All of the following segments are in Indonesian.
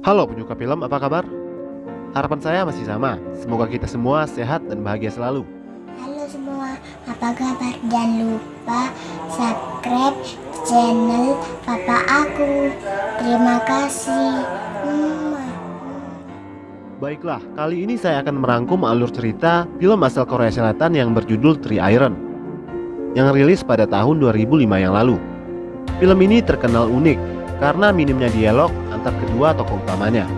Halo penyuka film, apa kabar? Harapan saya masih sama, semoga kita semua sehat dan bahagia selalu. Halo semua, apa kabar? Jangan lupa subscribe channel papa aku. Terima kasih. Baiklah, kali ini saya akan merangkum alur cerita film asal Korea Selatan yang berjudul Three Iron yang rilis pada tahun 2005 yang lalu. Film ini terkenal unik karena minimnya dialog antar kedua tokoh utamanya.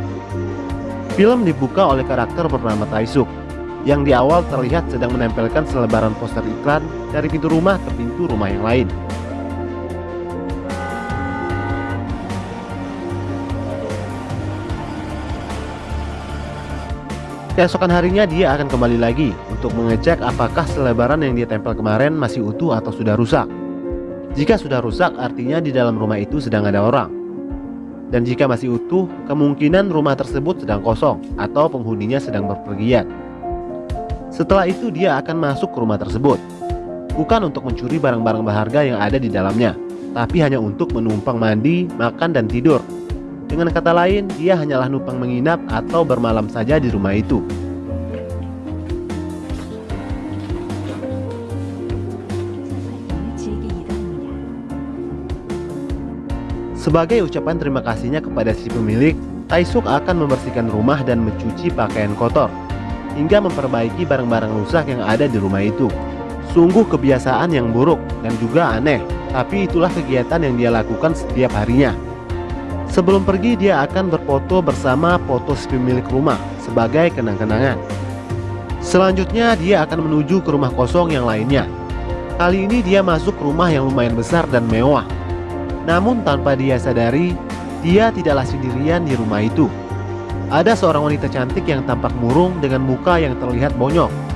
Film dibuka oleh karakter bernama Taisuk yang di awal terlihat sedang menempelkan selebaran poster iklan dari pintu rumah ke pintu rumah yang lain. Keesokan harinya dia akan kembali lagi untuk mengecek apakah selebaran yang dia tempel kemarin masih utuh atau sudah rusak. Jika sudah rusak artinya di dalam rumah itu sedang ada orang. Dan jika masih utuh, kemungkinan rumah tersebut sedang kosong atau penghuninya sedang berpergian. Setelah itu dia akan masuk ke rumah tersebut. Bukan untuk mencuri barang-barang berharga yang ada di dalamnya, tapi hanya untuk menumpang mandi, makan dan tidur dengan kata lain, dia hanyalah numpang menginap atau bermalam saja di rumah itu. Sebagai ucapan terima kasihnya kepada si pemilik, Taisuk akan membersihkan rumah dan mencuci pakaian kotor, hingga memperbaiki barang-barang rusak yang ada di rumah itu. Sungguh kebiasaan yang buruk dan juga aneh, tapi itulah kegiatan yang dia lakukan setiap harinya. Sebelum pergi dia akan berfoto bersama foto si pemilik rumah sebagai kenang-kenangan. Selanjutnya dia akan menuju ke rumah kosong yang lainnya. Kali ini dia masuk rumah yang lumayan besar dan mewah. Namun tanpa dia sadari, dia tidaklah sendirian di rumah itu. Ada seorang wanita cantik yang tampak murung dengan muka yang terlihat bonyok.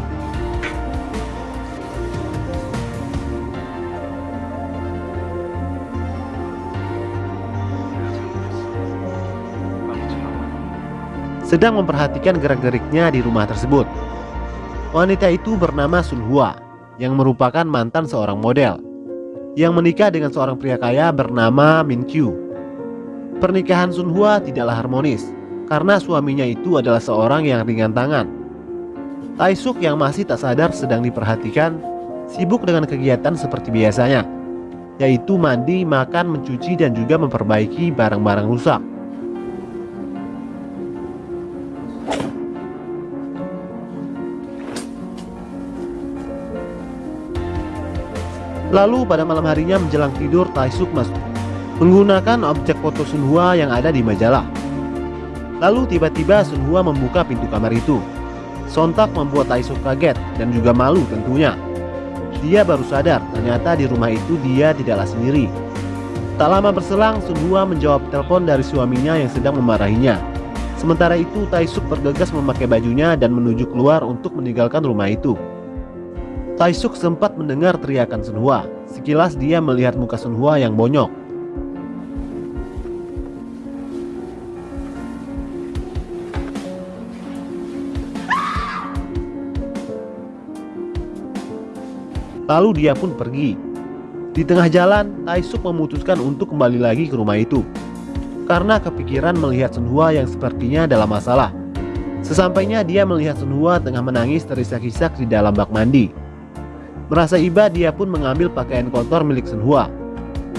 sedang memperhatikan gerak-geriknya di rumah tersebut. Wanita itu bernama Sun Hua, yang merupakan mantan seorang model, yang menikah dengan seorang pria kaya bernama Min Kyu. Pernikahan Sun Hua tidaklah harmonis, karena suaminya itu adalah seorang yang ringan tangan. Taisuk yang masih tak sadar sedang diperhatikan, sibuk dengan kegiatan seperti biasanya, yaitu mandi, makan, mencuci, dan juga memperbaiki barang-barang rusak. Lalu pada malam harinya menjelang tidur Taisuk masuk menggunakan objek foto Sunhua yang ada di majalah. Lalu tiba-tiba Sunhua membuka pintu kamar itu. Sontak membuat Taisuk kaget dan juga malu tentunya. Dia baru sadar ternyata di rumah itu dia tidaklah sendiri. Tak lama berselang Sunhua menjawab telepon dari suaminya yang sedang memarahinya. Sementara itu Taisuk bergegas memakai bajunya dan menuju keluar untuk meninggalkan rumah itu. Taisuk sempat mendengar teriakan Sunhua. Sekilas dia melihat muka Sunhua yang bonyok. Lalu dia pun pergi. Di tengah jalan, Taisuk memutuskan untuk kembali lagi ke rumah itu. Karena kepikiran melihat Sunhua yang sepertinya dalam masalah. Sesampainya dia melihat Sunhua tengah menangis terisak-isak di dalam bak mandi. Merasa iba dia pun mengambil pakaian kotor milik Sunhua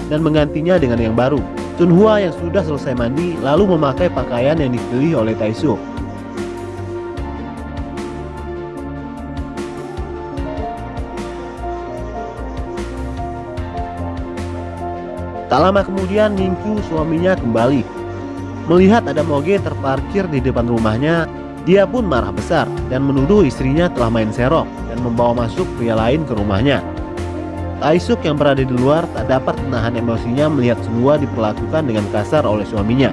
dan menggantinya dengan yang baru. Sunhua yang sudah selesai mandi lalu memakai pakaian yang dipilih oleh Taisuk. Tak lama kemudian Ningku suaminya kembali. Melihat ada moge terparkir di depan rumahnya, dia pun marah besar dan menuduh istrinya telah main serok dan membawa masuk pria lain ke rumahnya. Taisuk yang berada di luar tak dapat menahan emosinya melihat semua diperlakukan dengan kasar oleh suaminya.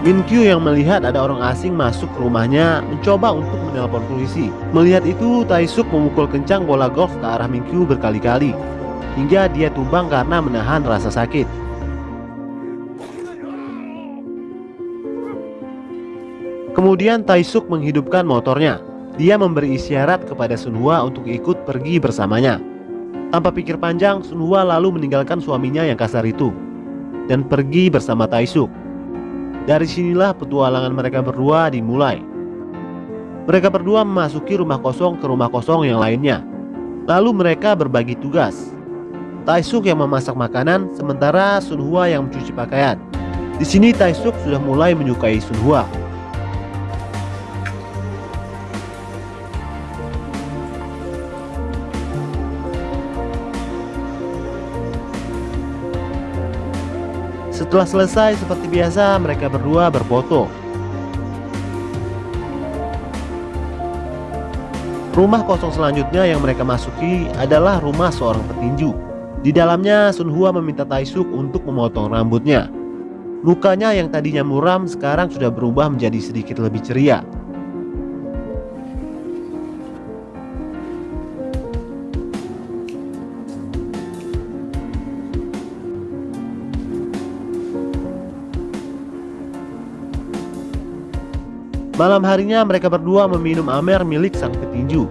Min Kyu yang melihat ada orang asing masuk ke rumahnya mencoba untuk menelpon polisi. Melihat itu, Taisuk memukul kencang bola golf ke arah Min Kyu berkali-kali hingga dia tumbang karena menahan rasa sakit. Kemudian Taisuk menghidupkan motornya. Dia memberi isyarat kepada Sunhua untuk ikut pergi bersamanya. Tanpa pikir panjang, Sun Hua lalu meninggalkan suaminya yang kasar itu dan pergi bersama Taisuk. Dari sinilah petualangan mereka berdua dimulai. Mereka berdua memasuki rumah kosong ke rumah kosong yang lainnya. Lalu mereka berbagi tugas. Taisuk yang memasak makanan, sementara Sun Hua yang mencuci pakaian. Di sini Taisuk sudah mulai menyukai Sun Setelah selesai seperti biasa mereka berdua berfoto. Rumah kosong selanjutnya yang mereka masuki adalah rumah seorang petinju. Di dalamnya Sun Hua meminta Taisuk untuk memotong rambutnya. Lukanya yang tadinya muram sekarang sudah berubah menjadi sedikit lebih ceria Malam harinya mereka berdua meminum amer milik sang petinju.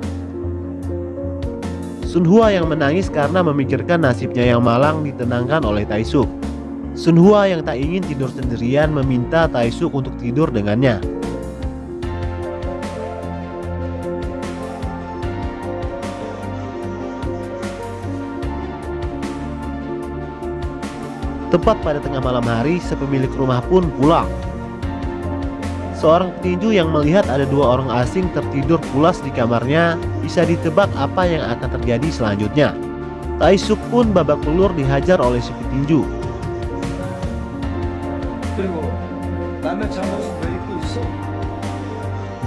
Sun Hua yang menangis karena memikirkan nasibnya yang malang ditenangkan oleh Taisuk. Sun Hua yang tak ingin tidur sendirian meminta Taisuk untuk tidur dengannya. Tepat pada tengah malam hari, sepemilik rumah pun pulang Seorang petinju yang melihat ada dua orang asing tertidur pulas di kamarnya bisa ditebak apa yang akan terjadi selanjutnya. Taisuk pun babak belur dihajar oleh si petinju.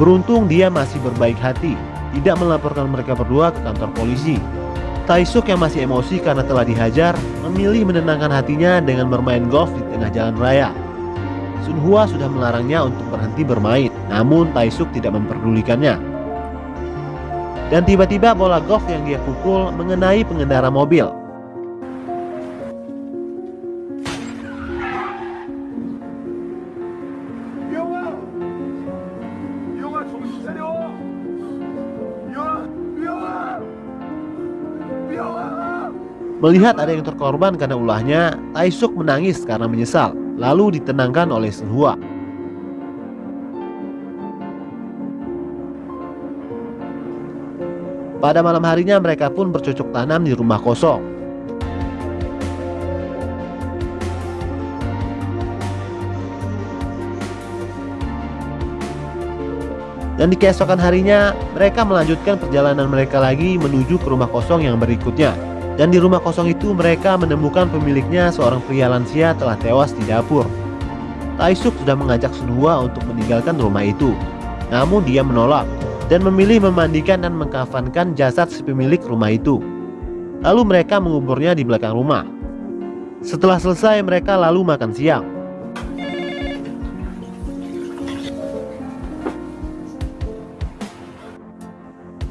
Beruntung dia masih berbaik hati, tidak melaporkan mereka berdua ke kantor polisi. Taisuk yang masih emosi karena telah dihajar, memilih menenangkan hatinya dengan bermain golf di tengah jalan raya. Sun Hua sudah melarangnya untuk berhenti bermain, namun Taisuk tidak memperdulikannya. Dan tiba-tiba bola golf yang dia pukul mengenai pengendara mobil. Melihat ada yang terkorban karena ulahnya, Taisuk menangis karena menyesal lalu ditenangkan oleh Sun Hua. Pada malam harinya mereka pun bercocok tanam di rumah kosong. Dan di keesokan harinya, mereka melanjutkan perjalanan mereka lagi menuju ke rumah kosong yang berikutnya. Dan di rumah kosong itu mereka menemukan pemiliknya seorang pria lansia telah tewas di dapur. Taisuk sudah mengajak Sunhua untuk meninggalkan rumah itu. Namun dia menolak dan memilih memandikan dan mengkafankan jasad si pemilik rumah itu. Lalu mereka menguburnya di belakang rumah. Setelah selesai mereka lalu makan siang.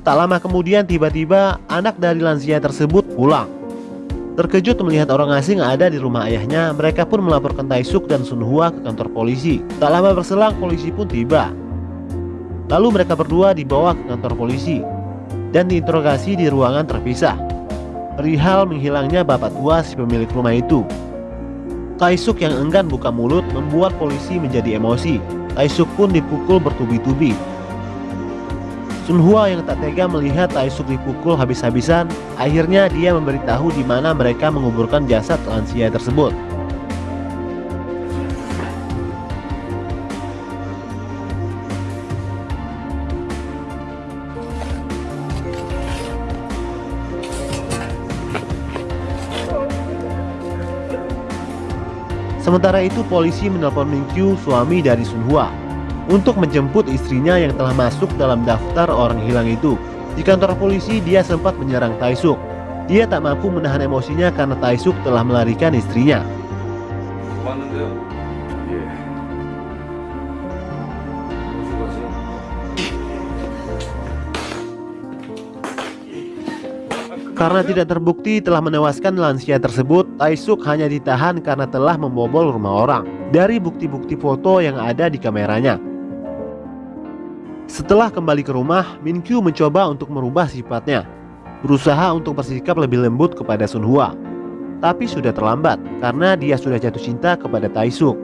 Tak lama kemudian tiba-tiba anak dari lansia tersebut pulang. Terkejut melihat orang asing ada di rumah ayahnya, mereka pun melaporkan Taisuk dan Sun Hua ke kantor polisi. Tak lama berselang polisi pun tiba. Lalu mereka berdua dibawa ke kantor polisi dan diinterogasi di ruangan terpisah. Perihal menghilangnya bapak tua si pemilik rumah itu. Taisuk yang enggan buka mulut membuat polisi menjadi emosi. Taisuk pun dipukul bertubi-tubi Sun Hua yang tak tega melihat Taisuk dipukul habis-habisan, akhirnya dia memberitahu di mana mereka menguburkan jasad lansia tersebut. Sementara itu polisi menelpon Mingqiu suami dari Sun Hua untuk menjemput istrinya yang telah masuk dalam daftar orang hilang itu. Di kantor polisi dia sempat menyerang Taisuk. Dia tak mampu menahan emosinya karena Taisuk telah melarikan istrinya. Karena tidak terbukti telah menewaskan lansia tersebut, Taisuk hanya ditahan karena telah membobol rumah orang. Dari bukti-bukti foto yang ada di kameranya, setelah kembali ke rumah, Min Kyu mencoba untuk merubah sifatnya, berusaha untuk bersikap lebih lembut kepada Sun Hwa. Tapi sudah terlambat karena dia sudah jatuh cinta kepada Tai Suk.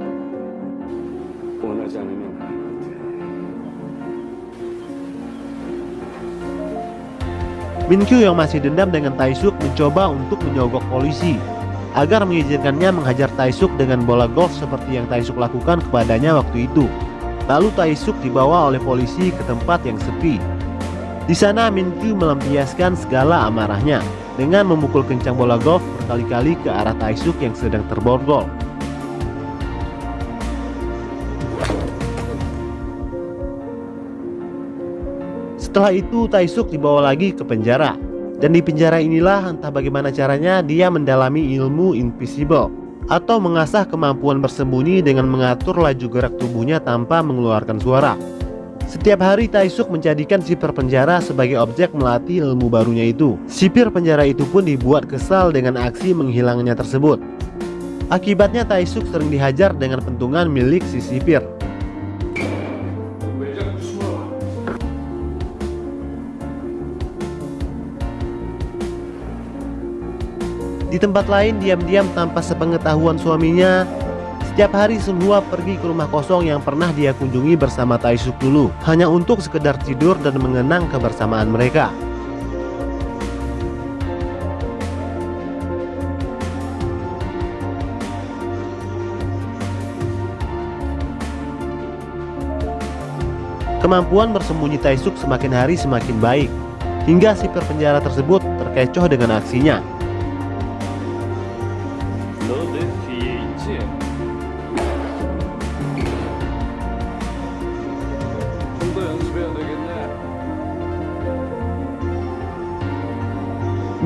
Min Kyu yang masih dendam dengan Tai Suk mencoba untuk menyogok polisi agar mengizinkannya menghajar Tai Suk dengan bola golf seperti yang Tai Suk lakukan kepadanya waktu itu. Lalu Taisuk dibawa oleh polisi ke tempat yang sepi. Di sana Minkyu melampiaskan segala amarahnya dengan memukul kencang bola golf berkali-kali ke arah Taisuk yang sedang terborgol. Setelah itu Taisuk dibawa lagi ke penjara Dan di penjara inilah entah bagaimana caranya dia mendalami ilmu invisible Atau mengasah kemampuan bersembunyi dengan mengatur laju gerak tubuhnya tanpa mengeluarkan suara. Setiap hari Taisuk menjadikan sipir penjara sebagai objek melatih ilmu barunya itu. Sipir penjara itu pun dibuat kesal dengan aksi menghilangnya tersebut. Akibatnya Taisuk sering dihajar dengan pentungan milik si sipir Di tempat lain diam-diam tanpa sepengetahuan suaminya. Setiap hari Sun Hua pergi ke rumah kosong yang pernah dia kunjungi bersama Taisuk dulu Hanya untuk sekedar tidur dan mengenang kebersamaan mereka. Kemampuan bersembunyi Taisuk semakin hari semakin baik Hingga sipir penjara tersebut terkecoh dengan aksinya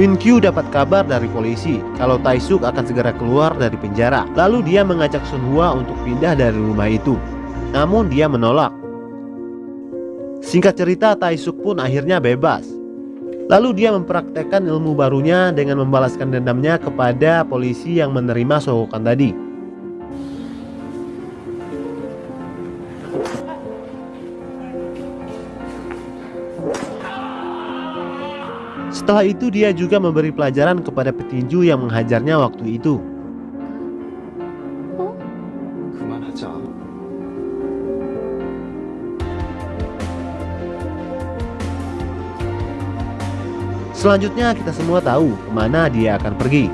Min Kyu dapat kabar dari polisi kalau Taisuk akan segera keluar dari penjara. Lalu dia mengajak Sun Hua untuk pindah dari rumah itu. Namun dia menolak. Singkat cerita Taisuk pun akhirnya bebas. Lalu dia mempraktekkan ilmu barunya dengan membalaskan dendamnya kepada polisi yang menerima sogokan tadi. Setelah itu dia juga memberi pelajaran kepada petinju yang menghajarnya waktu itu. Selanjutnya kita semua tahu ke mana dia akan pergi.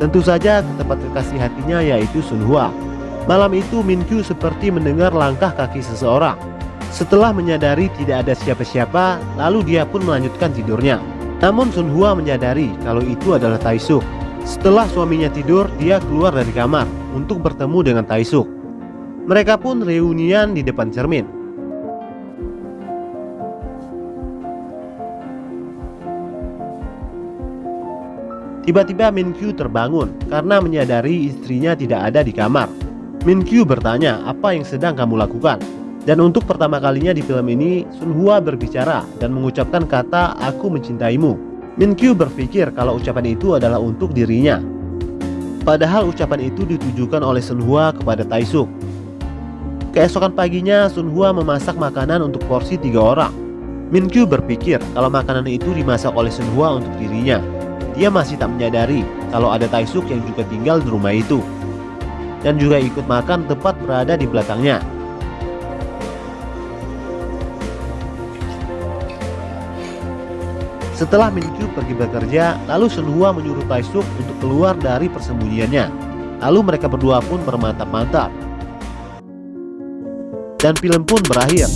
Tentu saja ke tempat kekasih hatinya yaitu Sunhua. Malam itu Min Kyu seperti mendengar langkah kaki seseorang. Setelah menyadari tidak ada siapa-siapa, lalu dia pun melanjutkan tidurnya. Namun Sun Hua menyadari kalau itu adalah Taisuk. Setelah suaminya tidur, dia keluar dari kamar untuk bertemu dengan Taisuk. Mereka pun reunian di depan cermin. Tiba-tiba Min Kyu terbangun karena menyadari istrinya tidak ada di kamar. Min Kyu bertanya apa yang sedang kamu lakukan. Dan untuk pertama kalinya di film ini, Sun Hua berbicara dan mengucapkan kata aku mencintaimu. Min Kyu berpikir kalau ucapan itu adalah untuk dirinya. Padahal ucapan itu ditujukan oleh Sun Hua kepada Taisuk. Keesokan paginya, Sun Hua memasak makanan untuk porsi tiga orang. Min Kyu berpikir kalau makanan itu dimasak oleh Sun Hua untuk dirinya. Dia masih tak menyadari kalau ada Taisuk yang juga tinggal di rumah itu dan juga ikut makan tepat berada di belakangnya. Setelah Min Kyu pergi bekerja, lalu Sun Hua menyuruh Taisuk untuk keluar dari persembunyiannya. Lalu mereka berdua pun bermantap-mantap. Dan film pun berakhir.